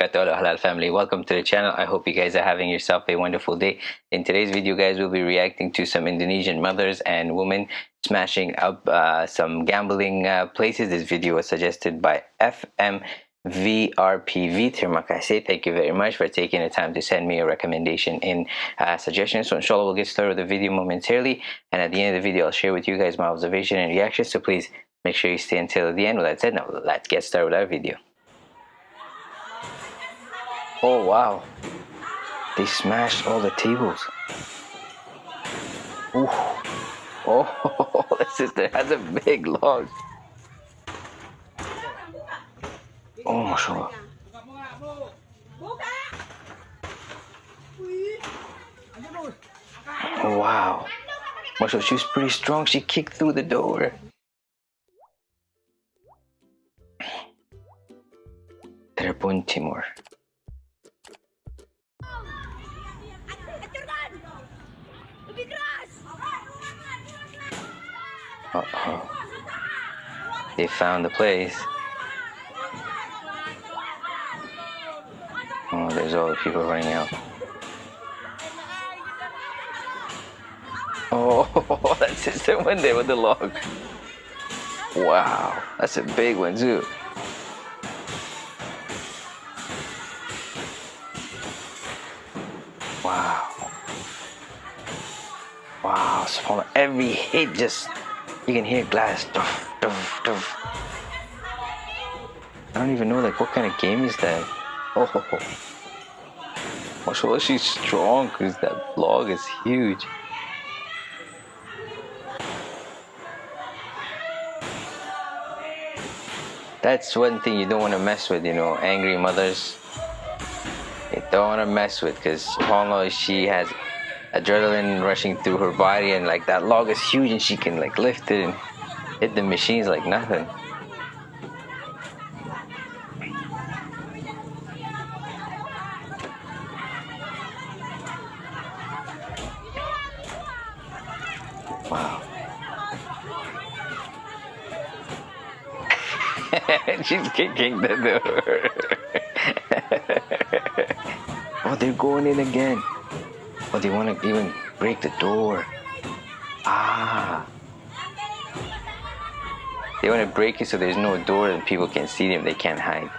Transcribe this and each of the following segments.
wabarakatuh halal family welcome to the channel i hope you guys are having yourself a wonderful day in today's video guys we'll be reacting to some indonesian mothers and women smashing up uh, some gambling uh, places this video was suggested by fm VRPV. Terima kasih. Thank you very much for taking the time to send me a recommendation and uh, suggestions. So inshallah we'll get started with the video momentarily and at the end of the video I'll share with you guys my observation and reactions. So please make sure you stay until the end. With that said, now let's get started with our video. Oh wow. They smashed all the tables. Ooh. Oh, the sister has a big log. Oh, mashallah. Oh, wow. Mashallah, she's pretty strong. She kicked through the door. Telepon Timur. Uh oh. They found the place. Oh, there's all the people running out. Oh, that's just the one there with the log. Wow, that's a big one too. Wow. Wow, so every hit just you can hear glass. Duff, duff, duff. I don't even know like what kind of game is that. Oh, mashallah, she's strong because that log is huge. That's one thing you don't want to mess with, you know, angry mothers. You don't want to mess with because subhanAllah, she has adrenaline rushing through her body and like that log is huge and she can like lift it and hit the machines like nothing. Wow. She's kicking the door. oh, they're going in again. Oh, they want to even break the door. Ah. They want to break it so there's no door and people can see them. They can't hide.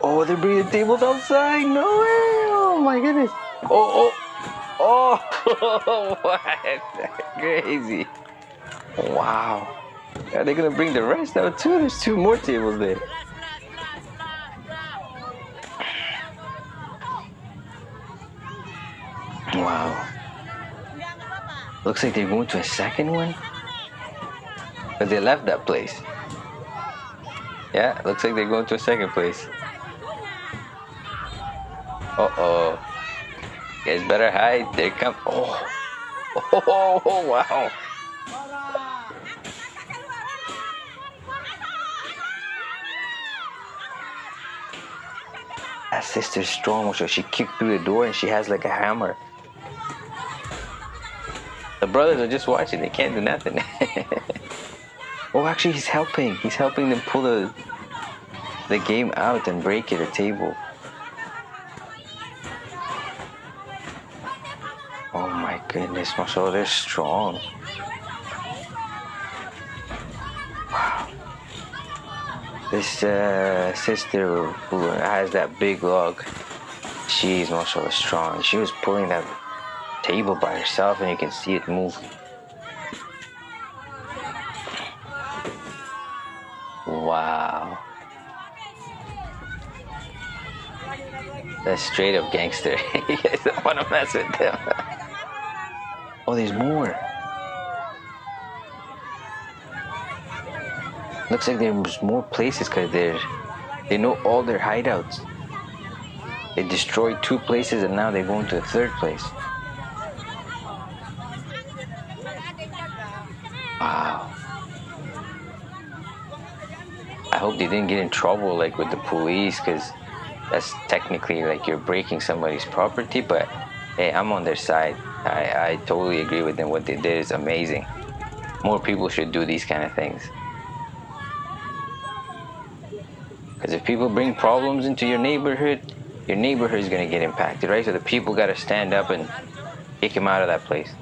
Oh, they're bringing tables outside. No way. Oh my goodness. Oh, oh. Oh, what? Crazy. Wow. Are they to bring the rest out too? There's two more tables there. Wow. Looks like they're going to a second one. But they left that place. Yeah, looks like they're going to a second place. Uh-oh. Guys better hide. They come. Oh. Oh, oh, wow. That sister's strong, so she kicked through the door and she has like a hammer. The brothers are just watching. They can't do nothing. oh, actually, he's helping. He's helping them pull the the game out and break it, a table. Oh my goodness, mashallah, they're strong. Wow. This uh, sister who has that big log, she's mashallah strong. She was pulling that table by herself and you can see it move. Wow. That's straight up gangster. you guys don't want to mess with them. oh, there's more. Looks like there's more places because they're they know all their hideouts. They destroyed two places and now they're going to a third place. Wow. I hope they didn't get in trouble like with the police because that's technically like you're breaking somebody's property but hey I'm on their side I, I totally agree with them what they did is amazing more people should do these kind of things Because if people bring problems into your neighborhood, your neighborhood is going to get impacted, right? So the people got to stand up and kick him out of that place.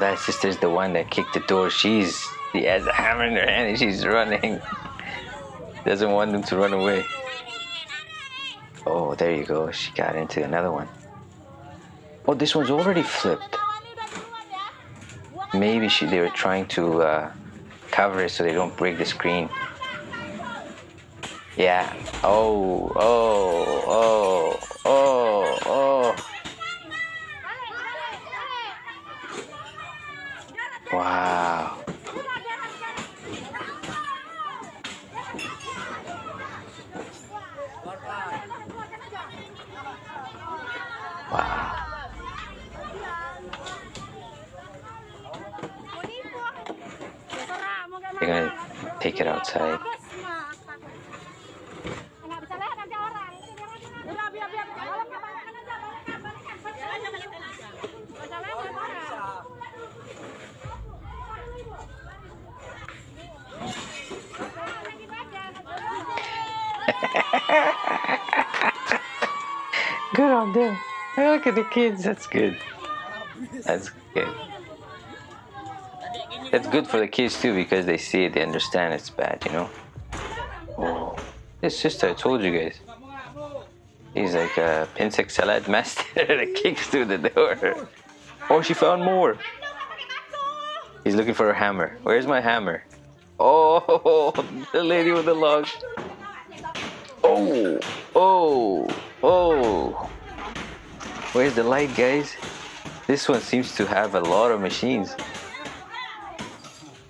That sister's the one that kicked the door. She's she has a hammer in her hand and she's running. Doesn't want them to run away. Oh, there you go. She got into another one. Oh, this one's already flipped. Maybe she, they were trying to uh, cover it so they don't break the screen. Yeah. Oh, oh, oh, oh, oh. Wow. Wow. They're gonna take it outside. good on them. Look at the kids. That's good. That's good. That's good for the kids too because they see it, they understand it's bad, you know. Oh, this sister, I told you guys. He's like a Pencak silat master that kicks through the door. Oh, she found more. He's looking for a hammer. Where's my hammer? Oh, the lady with the log. Oh, oh, oh. Where's the light, guys? This one seems to have a lot of machines.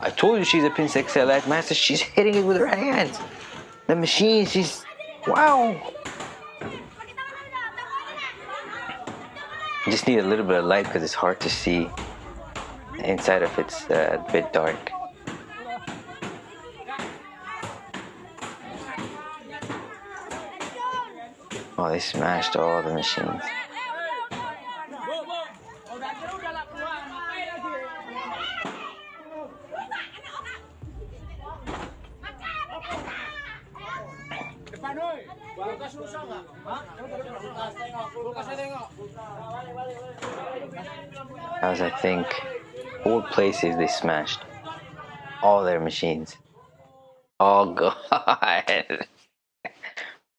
I told you she's a Pencak Silat Master. She's hitting it with her hands. The machine, she's... Wow. Just need a little bit of light because it's hard to see. Inside of it's uh, a bit dark. Oh, they smashed all the machines. As I think all places they smashed all their machines. Oh god.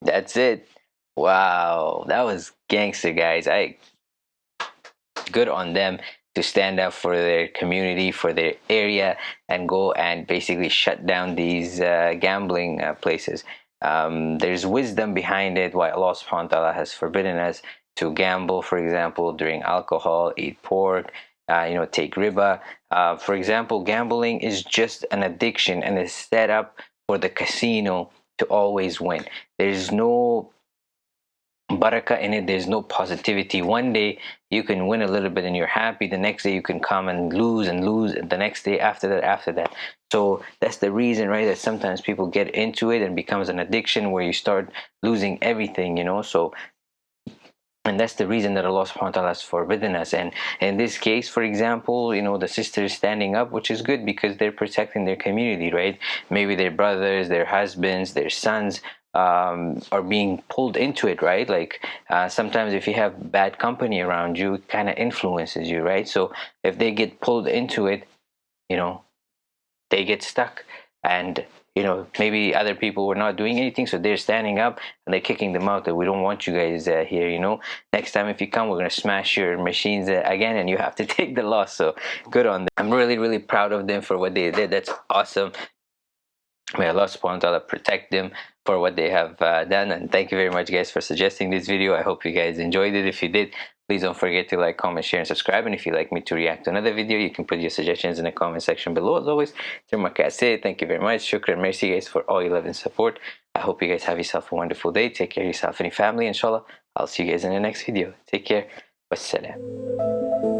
That's it. Wow, that was gangster, guys. I good on them to stand up for their community, for their area, and go and basically shut down these uh, gambling uh, places. Um, there's wisdom behind it. Why Allah Subhanahu wa Taala has forbidden us to gamble, for example, drink alcohol, eat pork, uh, you know, take riba. Uh, for example, gambling is just an addiction and is set up for the casino to always win. There's no barakah in it there's no positivity. One day you can win a little bit and you're happy. The next day you can come and lose and lose. The next day after that after that. So that's the reason right that sometimes people get into it and becomes an addiction where you start losing everything you know? So and that's the reason that Allah subhanahu wa ta'ala has forbidden us. And in this case for example you know the sisters standing up which is good because they're protecting their community right? Maybe their brothers their husbands their sons um, are being pulled into it, right? Like uh, sometimes if you have bad company around you, it kind of influences you, right? So if they get pulled into it, you know, they get stuck. And, you know, maybe other people were not doing anything, so they're standing up and they're kicking them out that we don't want you guys uh, here, you know. Next time if you come, we're going to smash your machines uh, again and you have to take the loss. So good on them. I'm really, really proud of them for what they did. That's awesome. May Allah subhanahu wa ta'ala protect them for what they have uh, done. And thank you very much guys for suggesting this video. I hope you guys enjoyed it. If you did please don't forget to like comment share and subscribe. And if you'd like me to react to another video you can put your suggestions in the comment section below as always. Thank you very much. Shukran mercy guys for all your love and support. I hope you guys have yourself a wonderful day. Take care of yourself and your family. Inshallah i'll see you guys in the next video. Take care. Wassalam